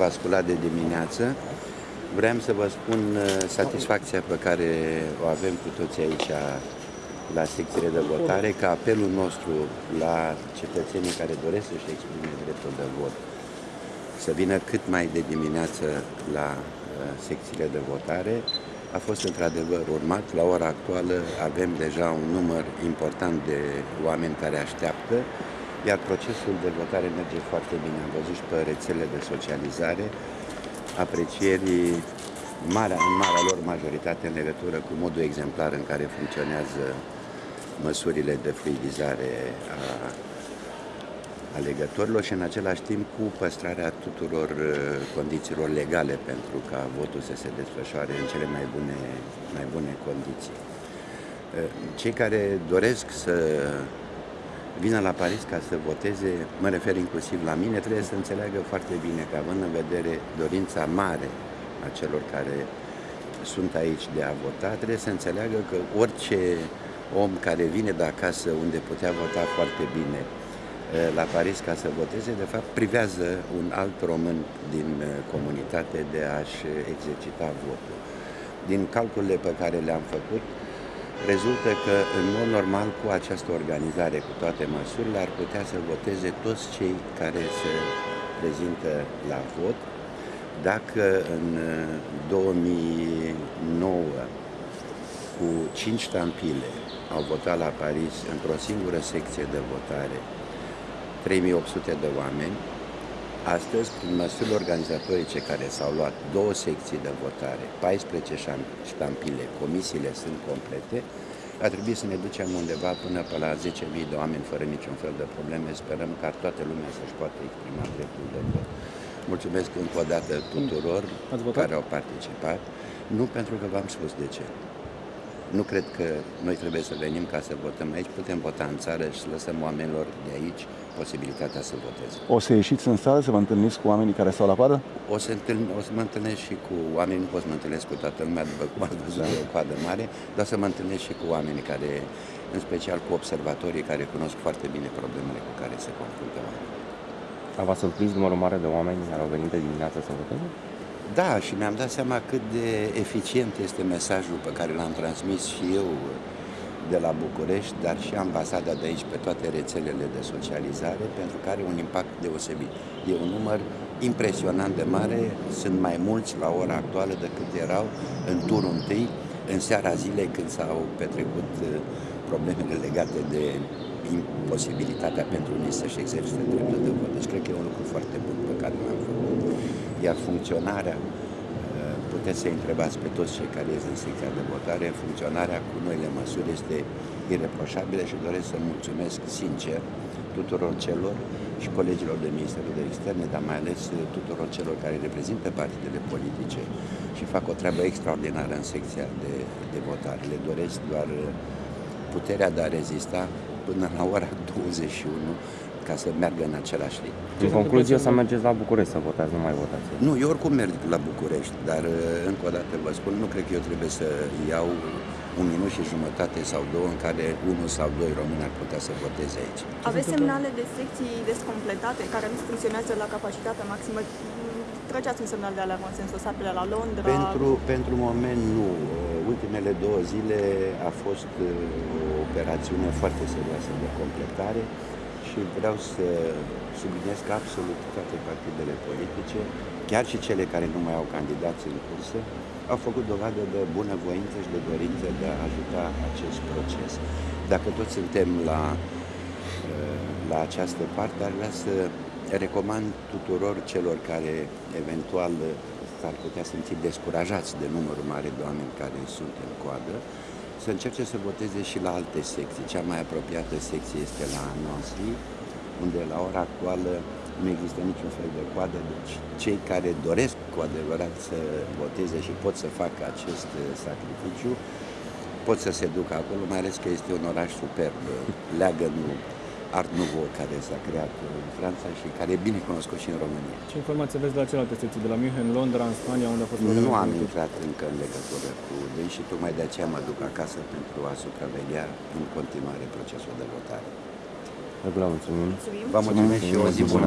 v-a sculat de dimineață. Vreau să vă spun uh, satisfacția pe care o avem cu toți aici la secțiile de votare, că apelul nostru la cetățenii care doresc să-și exprime dreptul de vot să vină cât mai de dimineață la uh, secțiile de votare a fost într-adevăr urmat. La ora actuală avem deja un număr important de oameni care așteaptă, iar procesul de votare merge foarte bine. Am văzut și pe rețele de socializare aprecierii marea, în marea lor majoritate în legătură cu modul exemplar în care funcționează măsurile de fluidizare a alegătorilor și în același timp cu păstrarea tuturor uh, condițiilor legale pentru ca votul să se desfășoare în cele mai bune, mai bune condiții. Uh, cei care doresc să vină la Paris ca să voteze, mă refer inclusiv la mine, trebuie să înțeleagă foarte bine că având în vedere dorința mare a celor care sunt aici de a vota, trebuie să înțeleagă că orice om care vine de acasă unde putea vota foarte bine Eh, la Paris ca să voteze, de fapt privează un alt român din eh, comunitate de a-și exercita votul. Din calculele pe care le-am făcut, rezultă că în mod normal cu această organizare, cu toate măsurile, ar putea să voteze toți cei care se prezintă la vot. Dacă în 2009 eh, cu 5 tampile au votat la Paris într-o singură secție de votare 3800 de oameni. Astăzi, prin măsurile organizatorice care s-au luat două secții de votare, 14 ștampile, comisiile sunt complete, a trebuit să ne ducem undeva până pe la 10.000 de oameni fără niciun fel de probleme. Sperăm ca toată lumea să-și poată exprima dreptul de vot. Mulțumesc încă o dată tuturor care au participat. Nu pentru că v-am spus de ce. Nu cred că noi trebuie să venim ca să votăm aici, putem vota în țară și să lăsăm oamenilor de aici posibilitatea să voteze. O să ieșiți în sală să vă întâlniți cu oamenii care stau la coadă? O să, întâln, o să mă întâlnesc și cu oamenii, nu pot să mă întâlnesc cu toată lumea, după cum ați văzut, da. o coadă mare, dar să mă întâlnesc și cu oamenii care, în special cu observatorii care cunosc foarte bine problemele cu care se confruntă oamenii. A v-a surprins numărul mare de oameni care au venit de dimineață să voteze? Da, și mi-am dat seama cât de eficient este mesajul pe care l-am transmis și eu de la București, dar și ambasada de aici pe toate rețelele de socializare, pentru că are un impact deosebit. E un număr impresionant de mare, sunt mai mulți la ora actuală decât erau în turul întâi, în seara zilei când s-au petrecut uh, problemele legate de imposibilitatea pentru unii să-și exercite dreptul de vot. Deci cred că e un lucru foarte bun pe care l-am făcut. Iar funcționarea puteți să întrebați pe toți cei care ies în secția de votare, funcționarea cu noile măsuri este ireproșabilă și doresc să mulțumesc sincer tuturor celor și colegilor de Ministerul de Externe, dar mai ales tuturor celor care reprezintă partidele politice și fac o treabă extraordinară în secția de, de votare. Le doresc doar puterea de a rezista până la ora 21 ca să meargă în același ritm. În concluzie, să mergeți la București să votați, nu mai votați. Nu, eu oricum merg la București, dar uh, încă o dată vă spun, nu cred că eu trebuie să iau un minut și jumătate sau două în care unul sau doi români ar putea să voteze aici. Aveți semnale de secții descompletate care nu funcționează la capacitate maximă? Treceați un semnal de alarmă în sensul ăsta pe la Londra? Pentru, pentru moment nu. Ultimele două zile a fost uh, o operațiune foarte serioasă de completare și vreau să subliniez că absolut toate partidele politice, chiar și cele care nu mai au candidați în cursă, au făcut dovadă de bunăvoință și de dorință de a ajuta acest proces. Dacă toți suntem la, la această parte, ar vrea să recomand tuturor celor care eventual s-ar putea simți descurajați de numărul mare de oameni care sunt în coadă, să încerce să voteze și la alte secții. Cea mai apropiată secție este la Nancy, unde la ora actuală nu există niciun fel de coadă, deci cei care doresc cu adevărat să voteze și pot să facă acest sacrificiu, pot să se ducă acolo, mai ales că este un oraș superb, leagă nu Art Nouveau care s-a creat în Franța și care e bine cunoscut și în România. Ce informații aveți de la celelalte secții, de la München, Londra, în Spania, unde a fost Nu am intrat încă în legătură cu ei și tocmai de aceea mă duc acasă pentru a supraveghea în continuare procesul de votare. Vă mulțumim. Vă mulțumesc și o zi bună.